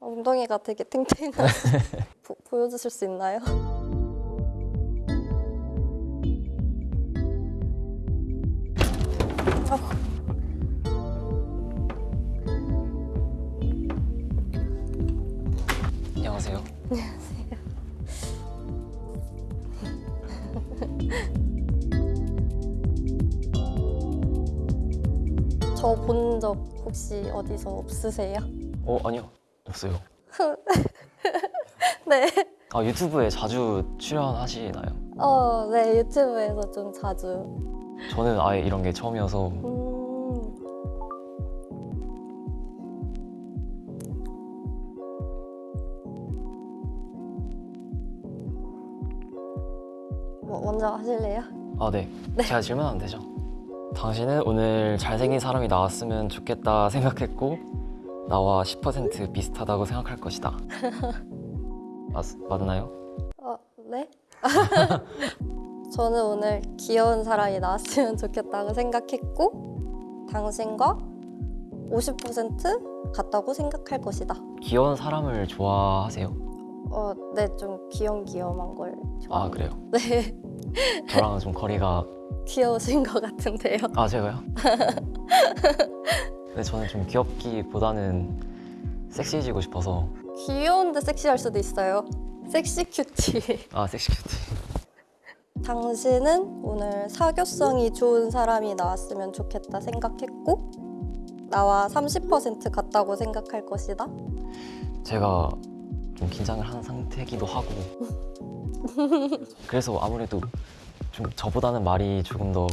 엉덩이가 되게 탱탱하시 보- 보여주실 수 있나요? 안녕하세요. 저 본 적 혹시 어디서 없으세요? 어 아니요 없어요. 네. 아 유튜브에 자주 출연하시나요? 어, 네 유튜브에서 좀 자주. 저는 아예 이런 게 처음이어서 음, 뭐 먼저 하실래요? 아 네. 제가 질문하면 되죠. 당신은 오늘 잘생긴 사람이 나왔으면 좋겠다 생각했고 나와 10% 비슷하다고 생각할 것이다. 맞, 맞나요? 어, 네? 저는 오늘 귀여운 사람이 나왔으면 좋겠다고 생각했고 당신과 50% 같다고 생각할 것이다. 귀여운 사람을 좋아하세요? 어, 네, 좀 귀염귀염한 걸 좋아해요. 아 그래요? 네, 저랑은 좀 거리가 귀여우신 것 같은데요. 아 제가요? 근데 저는 좀 귀엽기보다는 섹시해지고 싶어서 귀여운데 섹시할 수도 있어요. 섹시 큐티. 아 섹시 큐티 당신은 오늘 사교성이 좋은 사람이 나왔으면 좋겠다 생각했고 나와 30% 같다고 생각할 것이다. 제가 좀 긴장을 한 상태이기도 하고 그래서 아무래도 좀 저보다는 말이 조금 더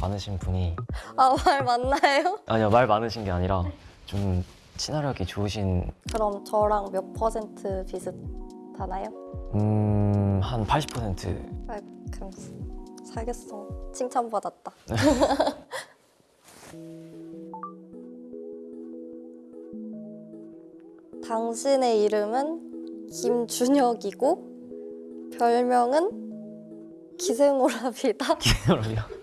많으신 분이 아, 말 맞나요? 아니요 말 많으신 게 아니라 좀 친화력이 좋으신 그럼 저랑 몇 퍼센트 비슷하나요? 음한 80% 아, 그럼 사교성 칭찬받았다. 당신의 이름은 김준혁이고 별명은 기생오랍이다. 기억이요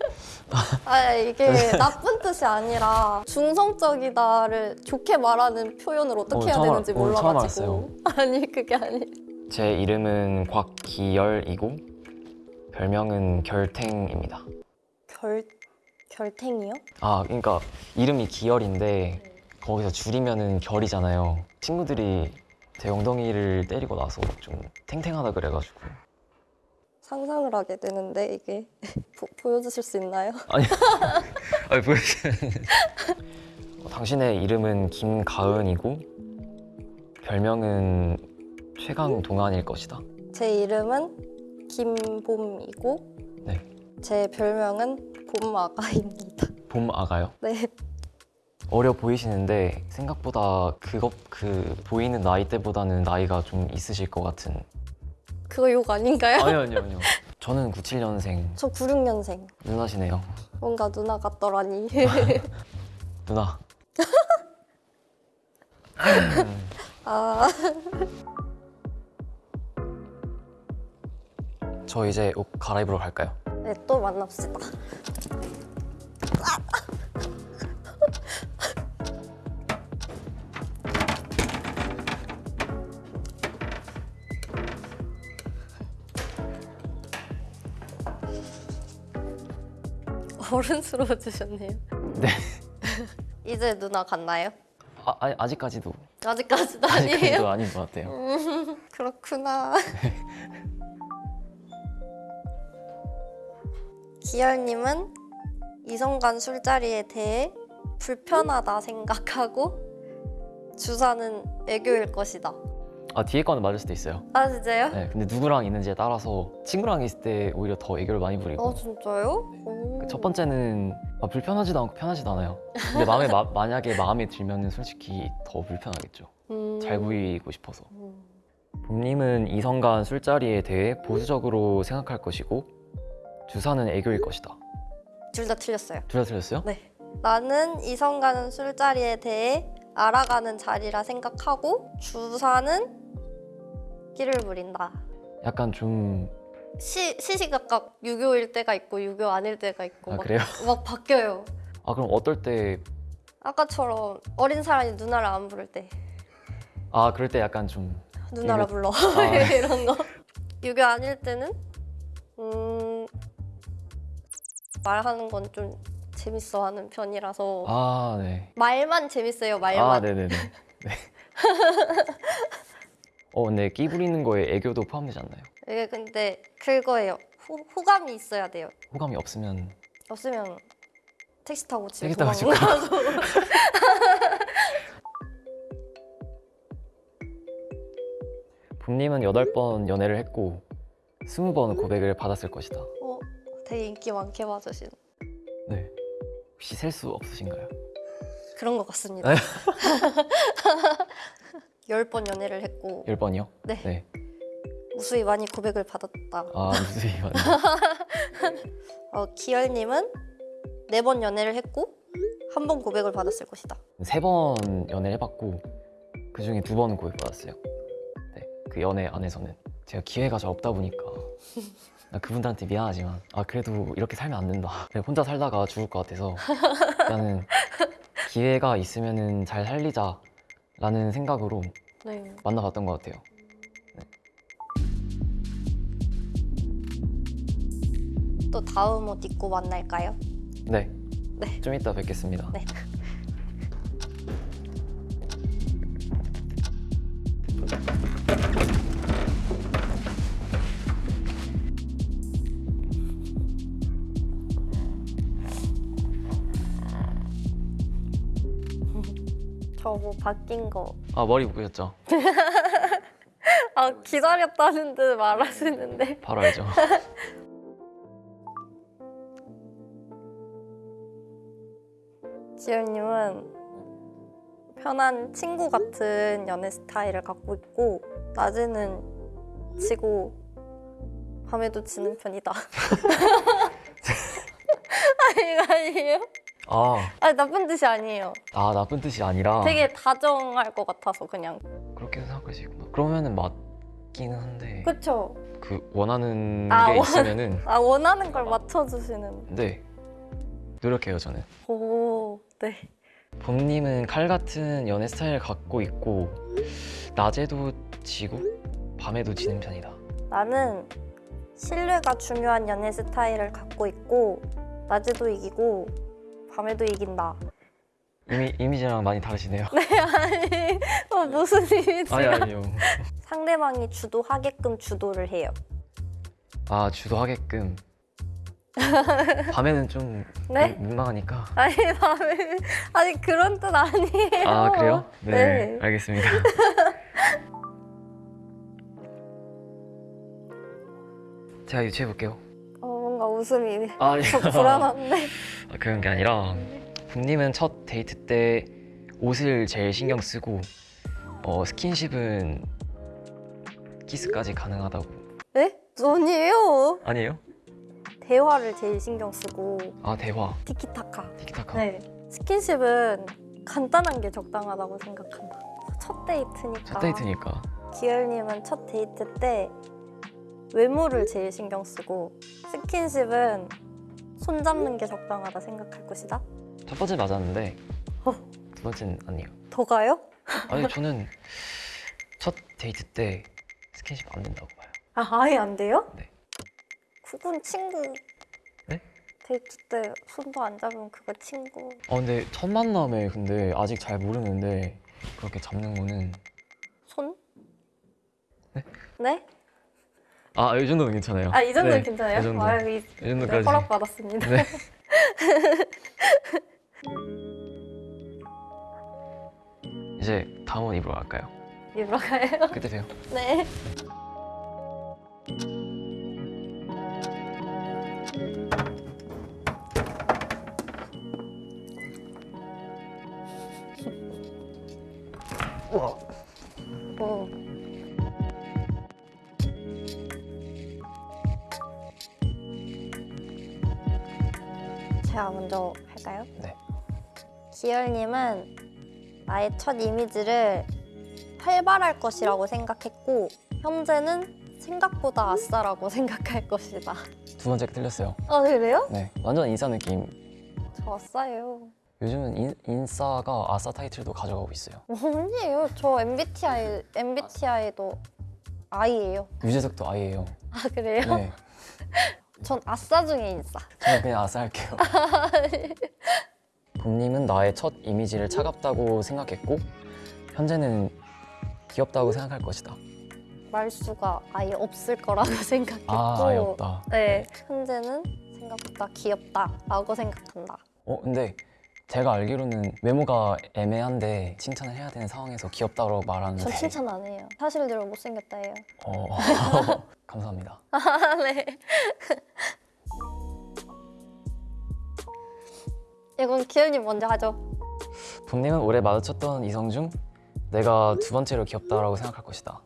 아 이게 나쁜 뜻이 아니라 중성적이다를 좋게 말하는 표현을 어떻게 어, 해야 되는지 어, 몰라가지고. 아니 그게 아니. 제 이름은 곽기열이고 별명은 결탱입니다. 결 결탱이요? 아 그러니까 이름이 기열인데 거기서 줄이면은 결이잖아요. 친구들이 제 엉덩이를 때리고 나서 좀 탱탱하다 그래가지고 상상을 하게 되는데 이게 보, 보여주실 수 있나요? 아니 아니 보여주세요 당신의 이름은 김가은이고 별명은 최강 동안일 것이다 제 이름은 김봄이고 네. 제 별명은 봄아가입니다. 봄 아가요 네, 어려 보이시는데 생각보다 그것 그 보이는 나이대보다는 나이가 좀 있으실 것 같은 그거 욕 아닌가요? 아니요 아니요 아니요 저는 97년생 저 96년생. 누나시네요 뭔가 누나 같더라니. 누나 아, 저 이제 옷 갈아입으러 갈까요? 네, 또 만납시다. 어른스러워지셨네요. 네 이제 누나 갔나요? 아, 아니, 아직까지도 아직까지도 아니에요? 아직까지도 아닌 것 같아요 그렇구나. 기열님은 이성간 술자리에 대해 불편하다 생각하고 주사는 애교일 것이다. 아 뒤에 거는 맞을 수도 있어요 아 진짜요? 네 근데 누구랑 있는지에 따라서 친구랑 있을 때 오히려 더 애교를 많이 부리고 아 진짜요? 오. 첫 번째는 아, 불편하지도 않고 편하지도 않아요 근데 마음에 마- 만약에 마음에 들면은 솔직히 더 불편하겠죠 음. 잘 보이고 싶어서 음. 봄님은 이성 간 술자리에 대해 보수적으로 생각할 것이고 주사는 애교일 것이다 둘 다 틀렸어요. 둘 다 틀렸어요? 네. 나는 이성 가는 술자리에 대해 알아가는 자리라 생각하고 주사는 끼를 부린다. 약간 좀... 시, 시시각각 유교일 때가 있고 유교 아닐 때가 있고 아 막, 그래요? 막 바뀌어요. 아 그럼 어떨 때 아까처럼 어린 사람이 누나를 안 부를 때 아 그럴 때 약간 좀 누나라 이거- 불러 아. 이런 거. 유교 아닐 때는 음 말하는 건 좀 재밌어하는 편이라서 아, 네. 말만 재밌어요 말만. 아, 네네네. 네. 어, 근데 끼 부리는 거에 애교도 포함되지 않나요? 이게 근데 그거예요. 호, 호감이 있어야 돼요. 호감이 없으면 없으면 택시 타고 집에 택시 타고 집 도망가고. 봄님은 8번 연애를 했고 20번 고백을 받았을 것이다. 어, 되게 인기 많게 받으신 네. 혹시 셀 수 없으신가요? 그런 것 같습니다. 네. 열번 연애를 했고 10번이요? 네. 네. 무수히 많이 고백을 받았다. 아, 무수히 많네. 어, 기열님은 네 번 연애를 했고 한 번 고백을 받았을 것이다. 3번 연애를 해봤고 그 중에 두 번 고백 받았어요. 네. 그 연애 안에서는 제가 기회가 잘 없다 보니까 나 그분들한테 미안하지만 아 그래도 이렇게 살면 안 된다. 혼자 살다가 죽을 것 같아서 나는 기회가 있으면은 잘 살리자 라는 생각으로 네. 만나봤던 것 같아요. 또 다음 옷 입고 만날까요? 네. 네. 좀 이따 뵙겠습니다. 네. 저 뭐 바뀐 거. 아 머리 묶으셨죠? 아 기다렸다는 듯 말하시는데. 바로 알죠. 지연님은 편한 친구 같은 연애 스타일을 갖고 있고 낮에는 지고 밤에도 지는 편이다. 아니 아니에요? 아, 아니 나쁜 뜻이 아니에요. 아 나쁜 뜻이 아니라 되게 다정할 것 같아서 그냥. 그렇게 수 있구나. 그러면은 맞기는 한데 그쵸? 그 원하는 아, 게 원- 있으면은 아 원하는 걸 맞춰주시는. 네 노력해요 저는. 오 네. 봄님은 칼 같은 연애 스타일을 갖고 있고 낮에도 지고 밤에도 지는 편이다. 나는 신뢰가 중요한 연애 스타일을 갖고 있고 낮에도 이기고 밤에도 이긴다. 이미 이미지랑 많이 다르시네요. 아니 어, 무슨 이미지야? 아니 아니요. 상대방이 주도하게끔 주도를 해요. 아 주도하게끔. 밤에는 좀 네? 민- 민망하니까. 아니 밤에 아니 그런 뜻 아니에요. 아 그래요? 네, 네. 알겠습니다. 제가 유추해 볼게요. 어, 웃음이 아, 아니 좀 불안한데. 아, 그런 게 아니라 봄님은 첫 데이트 때 옷을 제일 신경 쓰고 어, 스킨십은 키스까지 가능하다고 네? 아니에요. 아니에요? 대화를 제일 신경 쓰고 아 대화 티키타카. 티키타카 네. 스킨십은 간단한 게 적당하다고 생각한다. 첫 데이트니까. 첫 데이트니까 기열님은 첫 데이트 때 외모를 제일 신경 쓰고 스킨십은 손 잡는 게 적당하다 생각할 것이다. 첫 번째 맞았는데 어. 두 번째는 아니에요 더 가요? 아니 저는 첫 데이트 때 스킨십 안 된다고 봐요 아 아예 안 돼요? 네. 그건 친구. 네? 데이트 때 손도 안 잡으면 그거 친구. 아 근데 첫 만남에 근데 아직 잘 모르는데 그렇게 잡는 거는 손? 네? 네? 아 이 정도는 괜찮아요 아 이 정도는 네, 괜찮아요? 이 정도 아, 이, 이 정도까지 허락 받았습니다. 네. 이제 다음 옷 입으러 갈까요? 입으러 가요? 그때 봬요. 네. 먼저 할까요? 네. 기열님은 나의 첫 이미지를 활발할 것이라고 생각했고 현재는 생각보다 아싸라고 생각할 것이다. 두 번째가 틀렸어요. 아 그래요? 네, 완전 인싸 느낌. 저 아싸예요. 요즘은 인, 인싸가 아싸 타이틀도 가져가고 있어요. 아니에요. 저 MBTI MBTI도 I예요. 유재석도 아이예요. 아 그래요? 네. 전 아싸 중에 인싸. 저는 그냥 아싸 할게요. 봄님은 나의 첫 이미지를 차갑다고 생각했고 현재는 귀엽다고 생각할 것이다. 말수가 아예 없을 거라고 생각했고 아, 아예 없다. 네, 현재는 생각보다 귀엽다 라고 생각한다. 어, 근데 제가 알기로는 외모가 애매한데 칭찬을 해야 되는 상황에서 귀엽다고 말하는데 전 칭찬 안 해요. 사실 대로 못생겼다 해요. 어, 감사합니다. 네. 이건 기현님 먼저 하죠. 봄님은 올해 마주쳤던 이성 중 내가 두 번째로 귀엽다라고 생각할 것이다.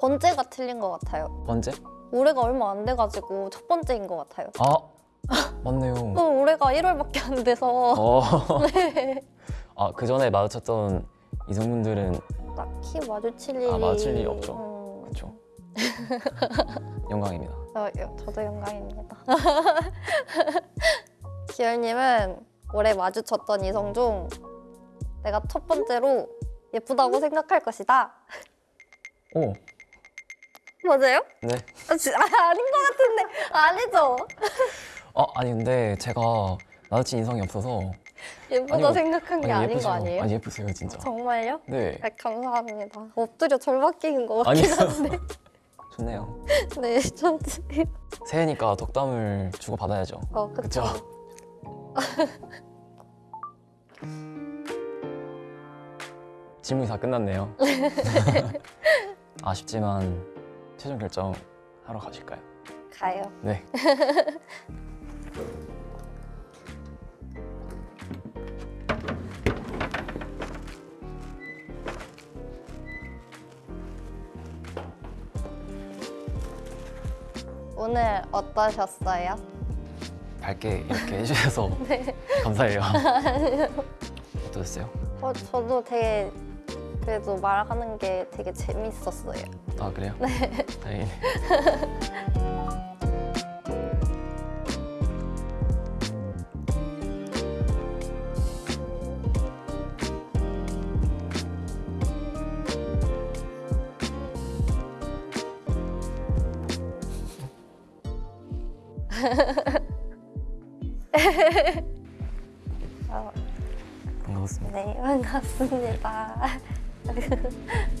번째가 틀린 것 같아요. 번째? 올해가 얼마 안 돼가지고 첫 번째인 것 같아요. 아, 맞네요. 또 올해가 1월밖에 안 돼서 어, 네. 아, 그 전에 마주쳤던 이성분들은 딱히 마주칠 일이 아, 마주칠 일이 없죠. 음, 그렇죠. 영광입니다. 어, 여- 저도 영광입니다. 기열님은 올해 마주쳤던 이성 중 내가 첫 번째로 예쁘다고 생각할 것이다. 오, 맞아요? 네. 아, 지- 아, 아닌 것 같은데 아니죠? 아, 아니 근데 제가 마주친 인성이 없어서 예쁘다 아니요. 생각한 게 아닌 예쁘세요. 거 아니에요? 아니 예쁘세요 진짜. 정말요? 네. 아, 감사합니다. 엎드려 절박기인 것 아니 같긴 한데. 좋네요. 네, 저도. 새해니까 덕담을 주고 받아야죠. 어, 그쵸. 그쵸? 질문이 다 끝났네요. 아쉽지만 최종 결정 하러 가실까요? 가요. 네. 오늘 어떠셨어요? 밝게 이렇게 해주셔서 감사해요. 어떠셨어요? 어, 저도 되게 그래도 말하는 게 되게 재밌었어요. 아 그래요? 네. 다행이네. 어, 반갑습니다. 네, 반갑습니다.